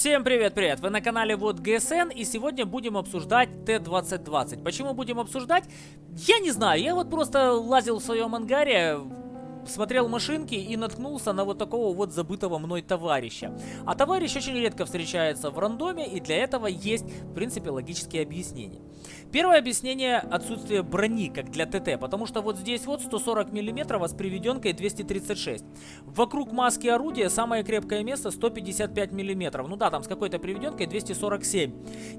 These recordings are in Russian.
Всем привет-привет! Вы на канале Вот ГСН и сегодня будем обсуждать Т-2020. Почему будем обсуждать? Я не знаю, я вот просто лазил в своем ангаре, смотрел машинки и наткнулся на вот такого вот забытого мной товарища. А товарищ очень редко встречается в рандоме, и для этого есть, в принципе, логические объяснения. Первое объяснение – отсутствие брони, как для ТТ, потому что вот здесь вот 140 мм, с приведенкой 236. Вокруг маски орудия самое крепкое место 155 мм. Ну да, там с какой-то приведенкой 247.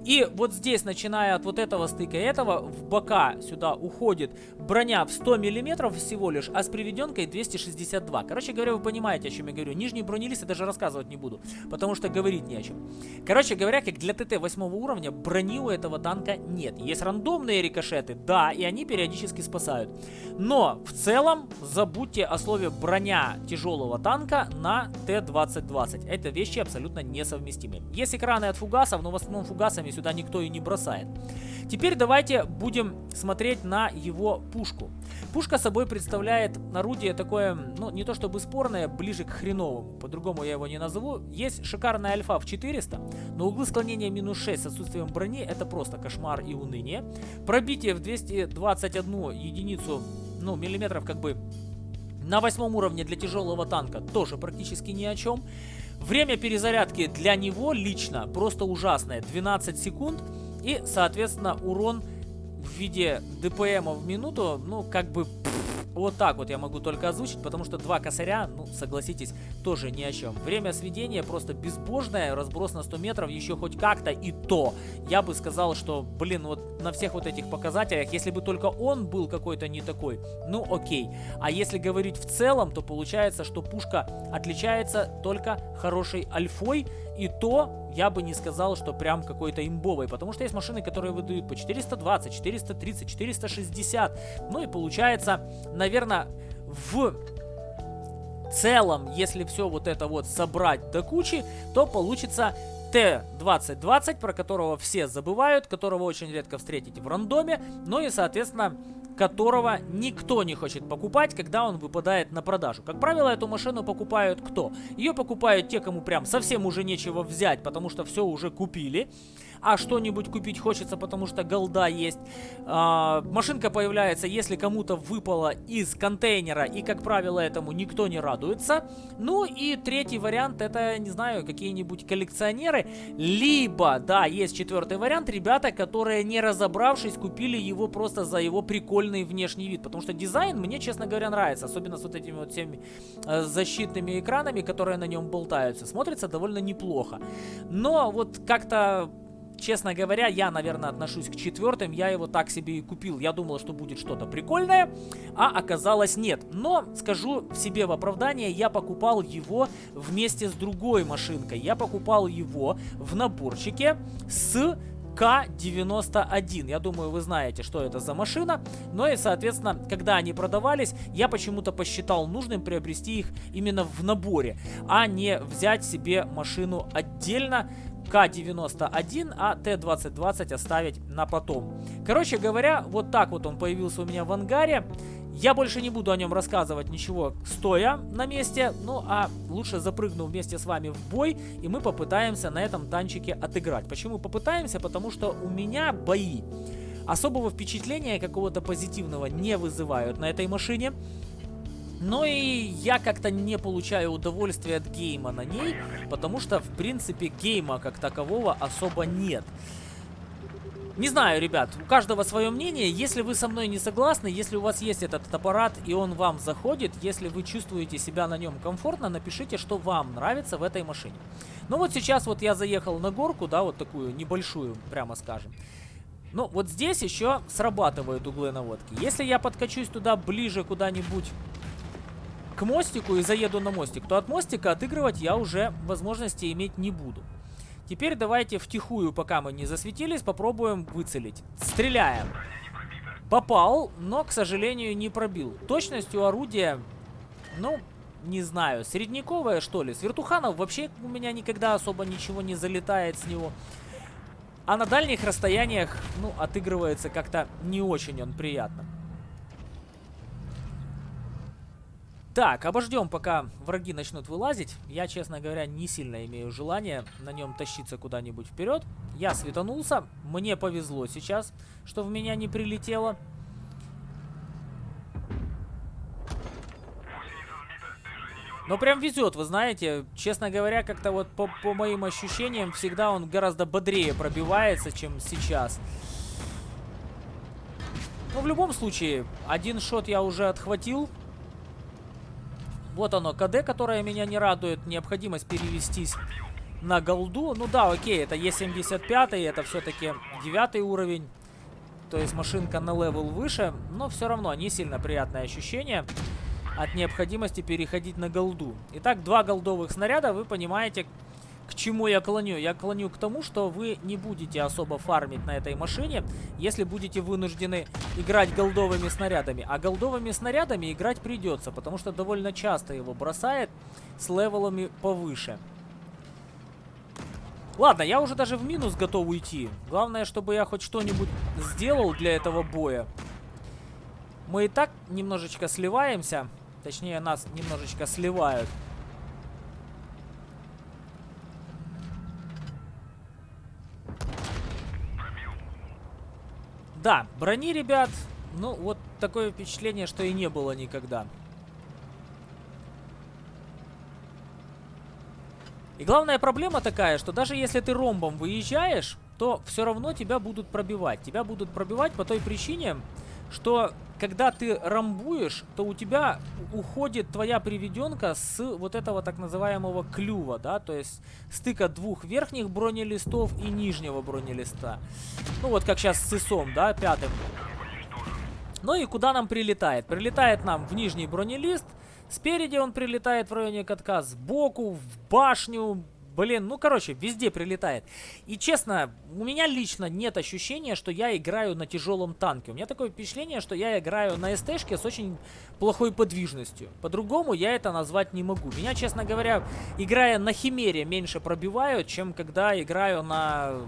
И вот здесь, начиная от вот этого стыка этого, в бока сюда уходит броня в 100 мм всего лишь, а с приведенкой 262. Короче говоря, вы понимаете, о чем я говорю. Нижний бронелист я даже рассказывать не буду, потому что говорить не о чем. Короче говоря, как для ТТ 8 уровня, брони у этого танка нет. Есть рандомные рикошеты, да, и они периодически спасают. Но в целом забудьте о слове броня тяжелого танка на Т-2020. Это вещи абсолютно несовместимы. Есть экраны от фугасов, но в основном фугасами сюда никто и не бросает. Теперь давайте будем смотреть на его пушку. Пушка собой представляет орудие такое, ну, не то чтобы спорное, ближе к хреновому. По-другому я его не назову. Есть шикарная альфа в 400, но углы склонения минус 6 с отсутствием брони это просто кошмар и уныние. Пробитие в 221 единицу, ну, миллиметров как бы на восьмом уровне для тяжелого танка тоже практически ни о чем. Время перезарядки для него лично просто ужасное. 12 секунд. И, соответственно, урон в виде ДПМа в минуту, ну, как бы вот так вот я могу только озвучить, потому что два косаря, ну, согласитесь, тоже ни о чем. Время сведения просто безбожное, разброс на 100 метров еще хоть как-то и то. Я бы сказал, что, блин, вот на всех вот этих показателях, если бы только он был какой-то не такой, ну окей. А если говорить в целом, то получается, что пушка отличается только хорошей альфой, и то я бы не сказал, что прям какой-то имбовый, потому что есть машины, которые выдают по 420, 430, 460. Ну и получается, наверное, в целом, если все вот это вот собрать до кучи, то получится Т-2020, про которого все забывают, которого очень редко встретите в рандоме, ну и, соответственно, которого никто не хочет покупать, когда он выпадает на продажу. Как правило, эту машину покупают кто? Ее покупают те, кому прям совсем уже нечего взять, потому что все уже купили а что-нибудь купить хочется, потому что голда есть. А, машинка появляется, если кому-то выпало из контейнера, и, как правило, этому никто не радуется. Ну и третий вариант, это, не знаю, какие-нибудь коллекционеры, либо, да, есть четвертый вариант, ребята, которые, не разобравшись, купили его просто за его прикольный внешний вид, потому что дизайн мне, честно говоря, нравится, особенно с вот этими вот всеми э, защитными экранами, которые на нем болтаются. Смотрится довольно неплохо. Но вот как-то Честно говоря, я, наверное, отношусь к четвертым. Я его так себе и купил. Я думал, что будет что-то прикольное, а оказалось нет. Но, скажу себе в оправдание, я покупал его вместе с другой машинкой. Я покупал его в наборчике с к-91. Я думаю, вы знаете, что это за машина. Но и, соответственно, когда они продавались, я почему-то посчитал нужным приобрести их именно в наборе, а не взять себе машину отдельно. К-91, а Т-2020 оставить на потом. Короче говоря, вот так вот он появился у меня в ангаре. Я больше не буду о нем рассказывать ничего стоя на месте, ну а лучше запрыгну вместе с вами в бой, и мы попытаемся на этом танчике отыграть. Почему попытаемся? Потому что у меня бои особого впечатления какого-то позитивного не вызывают на этой машине. Но и я как-то не получаю удовольствия от гейма на ней, потому что, в принципе, гейма как такового особо нет. Не знаю, ребят, у каждого свое мнение. Если вы со мной не согласны, если у вас есть этот аппарат и он вам заходит, если вы чувствуете себя на нем комфортно, напишите, что вам нравится в этой машине. Ну вот сейчас вот я заехал на горку, да, вот такую небольшую, прямо скажем. Ну, вот здесь еще срабатывают углы наводки. Если я подкачусь туда ближе куда-нибудь к мостику и заеду на мостик, то от мостика отыгрывать я уже возможности иметь не буду. Теперь давайте втихую, пока мы не засветились, попробуем выцелить. Стреляем. Попал, но, к сожалению, не пробил. Точностью орудия, ну, не знаю, средняковая, что ли. С вертуханов вообще у меня никогда особо ничего не залетает с него. А на дальних расстояниях, ну, отыгрывается как-то не очень он приятно. Так, обождем, пока враги начнут вылазить. Я, честно говоря, не сильно имею желание на нем тащиться куда-нибудь вперед. Я светанулся. Мне повезло сейчас, что в меня не прилетело. Но прям везет, вы знаете. Честно говоря, как-то вот по, по моим ощущениям, всегда он гораздо бодрее пробивается, чем сейчас. Но в любом случае, один шот я уже отхватил. Вот оно, КД, которое меня не радует. Необходимость перевестись на голду. Ну да, окей, это Е75, это все-таки девятый уровень. То есть машинка на level выше. Но все равно не сильно приятное ощущение от необходимости переходить на голду. Итак, два голдовых снаряда, вы понимаете, к чему я клоню? Я клоню к тому, что вы не будете особо фармить на этой машине, если будете вынуждены играть голдовыми снарядами. А голдовыми снарядами играть придется, потому что довольно часто его бросает с левелами повыше. Ладно, я уже даже в минус готов уйти. Главное, чтобы я хоть что-нибудь сделал для этого боя. Мы и так немножечко сливаемся. Точнее, нас немножечко сливают. Да, брони, ребят, ну, вот такое впечатление, что и не было никогда. И главная проблема такая, что даже если ты ромбом выезжаешь, то все равно тебя будут пробивать. Тебя будут пробивать по той причине, что когда ты рамбуешь, то у тебя уходит твоя приведенка с вот этого так называемого клюва, да, то есть стыка двух верхних бронелистов и нижнего бронелиста. Ну вот как сейчас с ИСом, да, пятым. Ну и куда нам прилетает? Прилетает нам в нижний бронелист, спереди он прилетает в районе катка, сбоку, в башню, Блин, ну короче, везде прилетает. И честно, у меня лично нет ощущения, что я играю на тяжелом танке. У меня такое впечатление, что я играю на СТшке с очень плохой подвижностью. По-другому я это назвать не могу. Меня, честно говоря, играя на Химере, меньше пробивают, чем когда играю на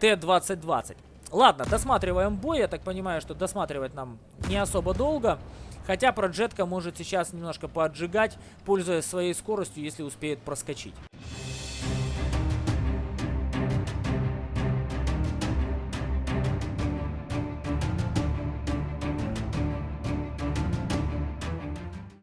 Т-2020. Ладно, досматриваем бой. Я так понимаю, что досматривать нам не особо долго. Хотя проджетка может сейчас немножко поотжигать, пользуясь своей скоростью, если успеет проскочить.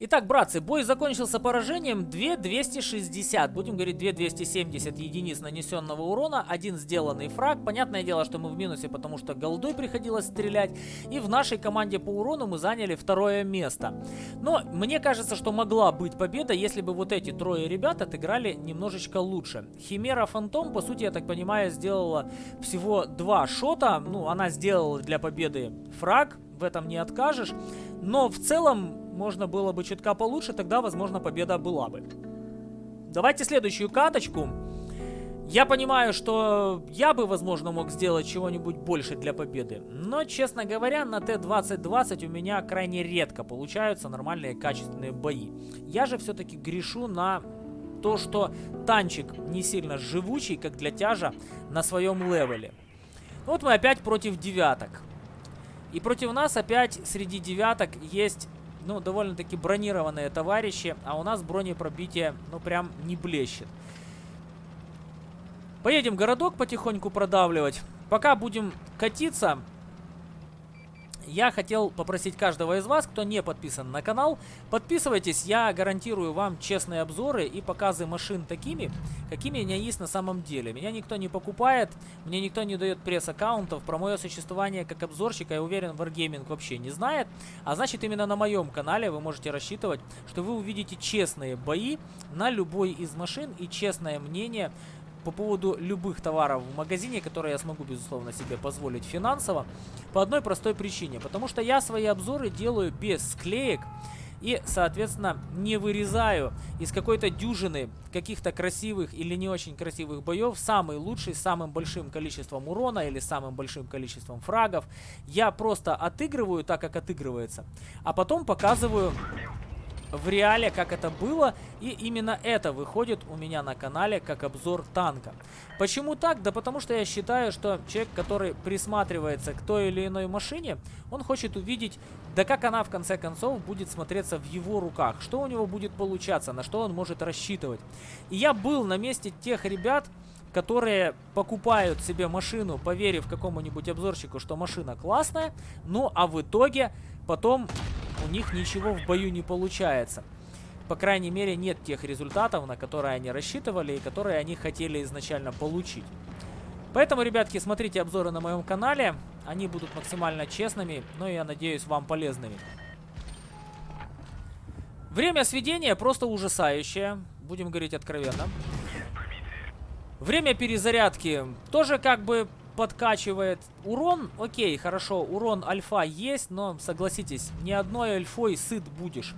Итак, братцы, бой закончился поражением 2260, будем говорить 2270 единиц нанесенного урона, один сделанный фраг. Понятное дело, что мы в минусе, потому что голдой приходилось стрелять. И в нашей команде по урону мы заняли второе место. Но мне кажется, что могла быть победа, если бы вот эти трое ребят отыграли немножечко лучше. Химера Фантом, по сути, я так понимаю, сделала всего два шота. Ну, она сделала для победы фраг, в этом не откажешь. Но в целом можно было бы чутка получше, тогда, возможно, победа была бы. Давайте следующую каточку. Я понимаю, что я бы, возможно, мог сделать чего-нибудь больше для победы. Но, честно говоря, на Т-2020 у меня крайне редко получаются нормальные качественные бои. Я же все-таки грешу на то, что танчик не сильно живучий, как для тяжа, на своем левеле. Вот мы опять против девяток. И против нас опять среди девяток есть, ну, довольно-таки бронированные товарищи, а у нас бронепробитие, ну, прям не блещет. Поедем городок потихоньку продавливать. Пока будем катиться, я хотел попросить каждого из вас, кто не подписан на канал, подписывайтесь, я гарантирую вам честные обзоры и показы машин такими, какими они есть на самом деле. Меня никто не покупает, мне никто не дает пресс-аккаунтов, про мое существование как обзорщика, я уверен, Wargaming вообще не знает. А значит, именно на моем канале вы можете рассчитывать, что вы увидите честные бои на любой из машин и честное мнение по поводу любых товаров в магазине, которые я смогу, безусловно, себе позволить финансово, по одной простой причине. Потому что я свои обзоры делаю без склеек и, соответственно, не вырезаю из какой-то дюжины каких-то красивых или не очень красивых боев самый лучший с самым большим количеством урона или самым большим количеством фрагов. Я просто отыгрываю так, как отыгрывается, а потом показываю в реале, как это было. И именно это выходит у меня на канале как обзор танка. Почему так? Да потому что я считаю, что человек, который присматривается к той или иной машине, он хочет увидеть, да как она в конце концов будет смотреться в его руках. Что у него будет получаться, на что он может рассчитывать. И я был на месте тех ребят, которые покупают себе машину, поверив какому-нибудь обзорщику, что машина классная, ну а в итоге потом у них ничего в бою не получается. По крайней мере, нет тех результатов, на которые они рассчитывали и которые они хотели изначально получить. Поэтому, ребятки, смотрите обзоры на моем канале. Они будут максимально честными, но я надеюсь, вам полезными. Время сведения просто ужасающее. Будем говорить откровенно. Время перезарядки тоже как бы подкачивает. Урон, окей, хорошо, урон альфа есть, но согласитесь, ни одной альфой сыт будешь.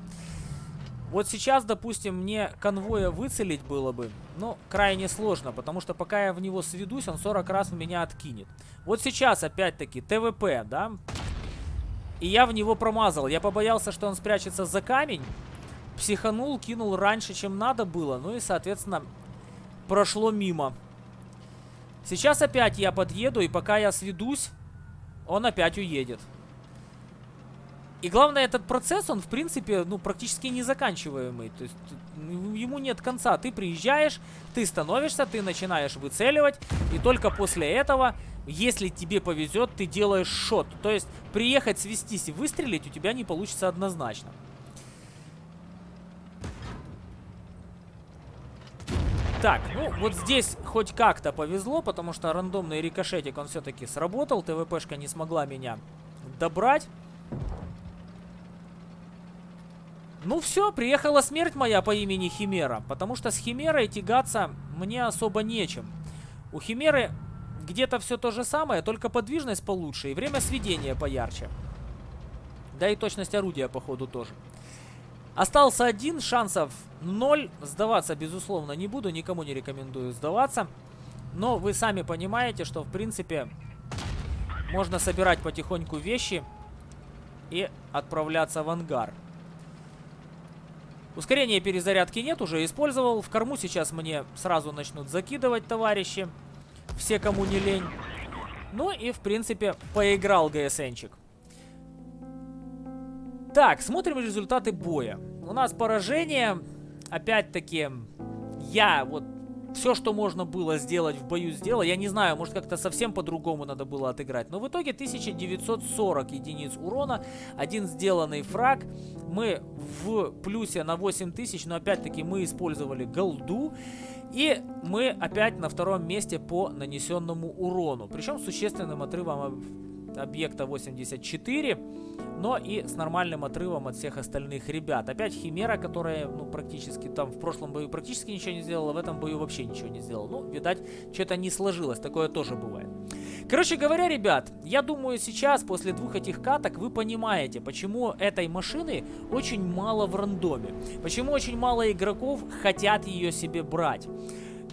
Вот сейчас, допустим, мне конвоя выцелить было бы, ну, крайне сложно, потому что пока я в него сведусь, он 40 раз в меня откинет. Вот сейчас, опять-таки, ТВП, да? И я в него промазал. Я побоялся, что он спрячется за камень. Психанул, кинул раньше, чем надо было. Ну и, соответственно, прошло мимо. Сейчас опять я подъеду, и пока я сведусь, он опять уедет. И главное, этот процесс, он, в принципе, ну, практически незаканчиваемый. То есть, ему нет конца. Ты приезжаешь, ты становишься, ты начинаешь выцеливать, и только после этого, если тебе повезет, ты делаешь шот. То есть, приехать, свестись и выстрелить у тебя не получится однозначно. Так, ну вот здесь хоть как-то повезло, потому что рандомный рикошетик, он все-таки сработал. ТВПшка не смогла меня добрать. Ну все, приехала смерть моя по имени Химера, потому что с Химерой тягаться мне особо нечем. У Химеры где-то все то же самое, только подвижность получше и время сведения поярче. Да и точность орудия, походу, тоже. Остался один, шансов ноль. Сдаваться, безусловно, не буду, никому не рекомендую сдаваться. Но вы сами понимаете, что, в принципе, можно собирать потихоньку вещи и отправляться в ангар. Ускорения перезарядки нет, уже использовал. В корму сейчас мне сразу начнут закидывать товарищи. Все, кому не лень. Ну и, в принципе, поиграл ГСНчик. Так, смотрим результаты боя. У нас поражение. Опять-таки, я вот все, что можно было сделать в бою, сделал. Я не знаю, может как-то совсем по-другому надо было отыграть. Но в итоге 1940 единиц урона, один сделанный фраг. Мы в плюсе на 8000, но опять-таки мы использовали голду. И мы опять на втором месте по нанесенному урону. Причем существенным отрывом объекта 84, но и с нормальным отрывом от всех остальных ребят. Опять Химера, которая, ну, практически там в прошлом бою практически ничего не сделала, в этом бою вообще ничего не сделала. Ну, видать, что-то не сложилось, такое тоже бывает. Короче говоря, ребят, я думаю, сейчас, после двух этих каток, вы понимаете, почему этой машины очень мало в рандоме. Почему очень мало игроков хотят ее себе брать.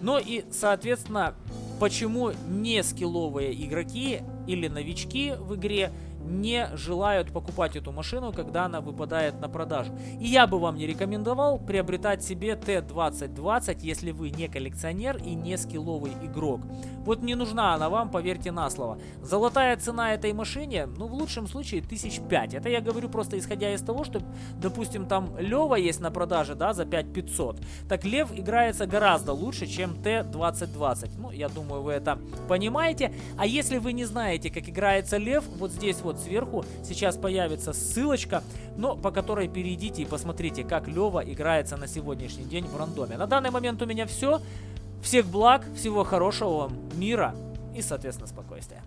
Ну и, соответственно, почему не скилловые игроки или новички в игре не желают покупать эту машину, когда она выпадает на продажу. И я бы вам не рекомендовал приобретать себе Т-2020, если вы не коллекционер и не скилловый игрок. Вот не нужна она вам, поверьте на слово. Золотая цена этой машине, ну в лучшем случае тысяч пять. Это я говорю просто исходя из того, что, допустим, там Лева есть на продаже, да, за 5500. Так Лев играется гораздо лучше, чем Т-2020. Ну, я думаю, вы это понимаете. А если вы не знаете, как играется Лев, вот здесь вот вот сверху сейчас появится ссылочка, но по которой перейдите и посмотрите, как Лева играется на сегодняшний день в рандоме. На данный момент у меня все. Всех благ, всего хорошего вам, мира и, соответственно, спокойствия.